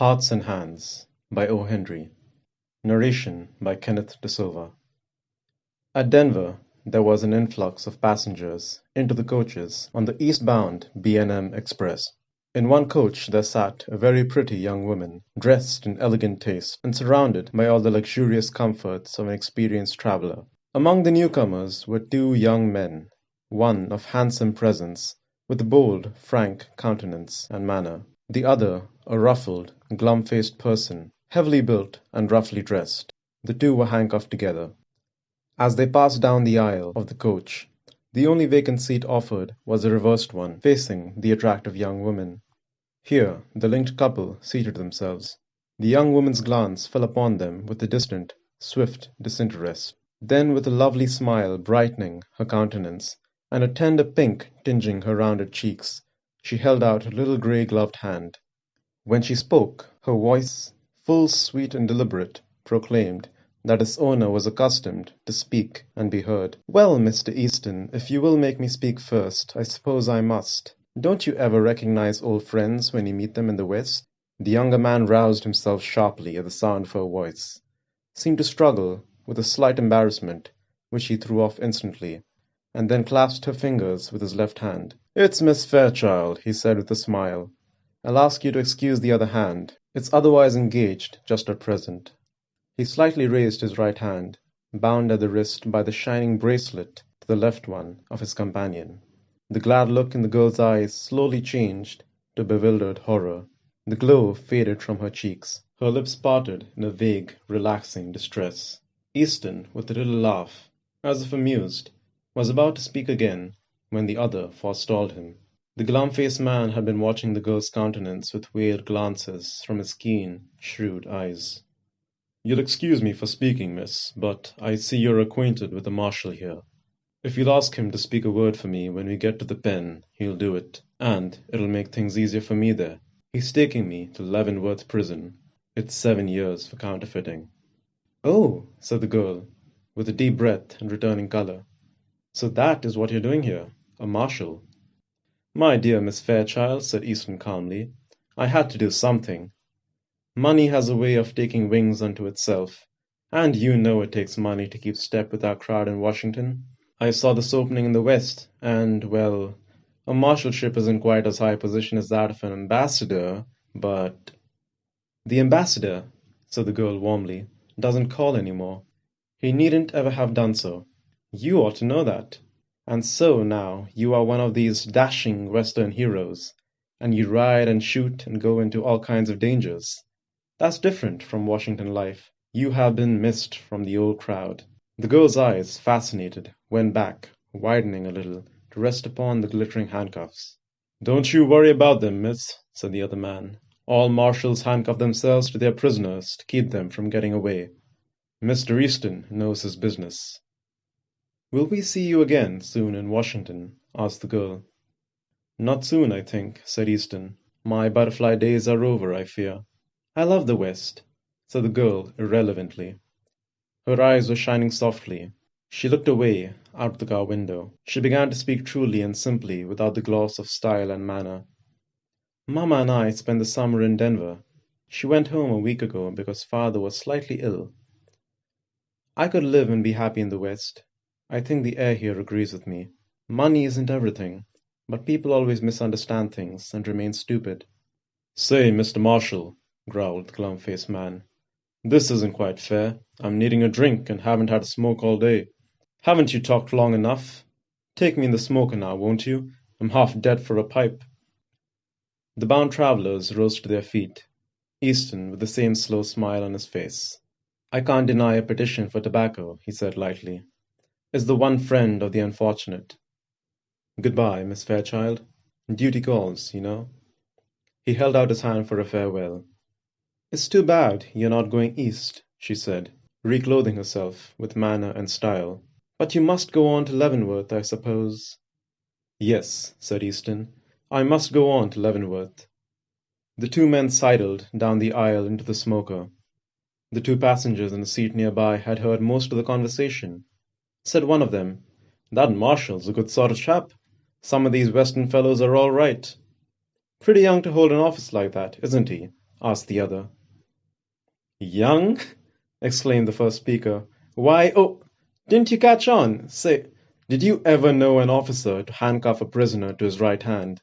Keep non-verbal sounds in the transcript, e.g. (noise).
Hearts and Hands by O. Henry Narration by Kenneth De Silva At Denver there was an influx of passengers into the coaches on the eastbound B. & M. express. In one coach there sat a very pretty young woman, dressed in elegant taste, and surrounded by all the luxurious comforts of an experienced traveller. Among the newcomers were two young men, one of handsome presence, with a bold, frank countenance and manner the other a ruffled, glum faced person, heavily built and roughly dressed. The two were handcuffed together. As they passed down the aisle of the coach, the only vacant seat offered was the reversed one, facing the attractive young woman. Here the linked couple seated themselves. The young woman's glance fell upon them with a distant, swift disinterest. Then with a lovely smile brightening her countenance, and a tender pink tinging her rounded cheeks, she held out her little grey gloved hand. When she spoke, her voice, full, sweet, and deliberate, proclaimed that its owner was accustomed to speak and be heard. "Well, Mr. Easton, if you will make me speak first, I suppose I must. Don't you ever recognize old friends when you meet them in the West?" The younger man roused himself sharply at the sound of her voice, seemed to struggle with a slight embarrassment, which he threw off instantly and then clasped her fingers with his left hand. "It's Miss Fairchild," he said with a smile. "I'll ask you to excuse the other hand. It's otherwise engaged just at present." He slightly raised his right hand, bound at the wrist by the shining bracelet to the left one of his companion. The glad look in the girl's eyes slowly changed to bewildered horror. The glow faded from her cheeks. Her lips parted in a vague, relaxing distress. Easton, with a little laugh, as if amused was about to speak again when the other forestalled him. The glum faced man had been watching the girl's countenance with weird glances from his keen, shrewd eyes. "You'll excuse me for speaking, miss, but I see you're acquainted with the marshal here. If you'll ask him to speak a word for me when we get to the pen, he'll do it, and it'll make things easier for me there. He's taking me to Leavenworth prison. It's seven years for counterfeiting." "Oh!" said the girl, with a deep breath and returning color. So that is what you're doing here a marshal." "My dear Miss Fairchild," said Easton calmly, "I had to do something. Money has a way of taking wings unto itself, and you know it takes money to keep step with our crowd in Washington. I saw this opening in the West, and well, a marshalship isn't quite as high a position as that of an ambassador, but "The ambassador," said the girl warmly, "doesn't call any more. He needn't ever have done so. You ought to know that. And so, now, you are one of these dashing Western heroes, and you ride and shoot and go into all kinds of dangers. That's different from Washington life. You have been missed from the old crowd." The girl's eyes, fascinated, went back, widening a little, to rest upon the glittering handcuffs. "Don't you worry about them, miss," said the other man. "All marshals handcuff themselves to their prisoners to keep them from getting away. Mr. Easton knows his business. "Will we see you again soon in Washington?" asked the girl. "Not soon, I think," said Easton. "My butterfly days are over, I fear." "I love the West," said the girl irrelevantly. Her eyes were shining softly. She looked away, out of the car window. She began to speak truly and simply, without the gloss of style and manner. "Mamma and I spent the summer in Denver. She went home a week ago because father was slightly ill. I could live and be happy in the West. I think the air here agrees with me. Money isn't everything, but people always misunderstand things and remain stupid." "Say, Mr. Marshal," growled the glum faced man, "this isn't quite fair. I'm needing a drink and haven't had a smoke all day. Haven't you talked long enough? Take me in the smoker now, won't you? I'm half dead for a pipe." The bound travellers rose to their feet, Easton with the same slow smile on his face. "I can't deny a petition for tobacco," he said lightly is the one friend of the unfortunate. Goodbye, Miss Fairchild. Duty calls, you know." He held out his hand for a farewell. "It's too bad you're not going East," she said, reclothing herself with manner and style. "But you must go on to Leavenworth, I suppose?" "Yes," said Easton, "I must go on to Leavenworth." The two men sidled down the aisle into the smoker. The two passengers in the seat near by had heard most of the conversation. Said one of them, "That marshal's a good sort of chap. Some of these Western fellows are all right. Pretty young to hold an office like that, isn't he? asked the other. Young? (laughs) exclaimed the first speaker. Why, oh, didn't you catch on? Say, did you ever know an officer to handcuff a prisoner to his right hand?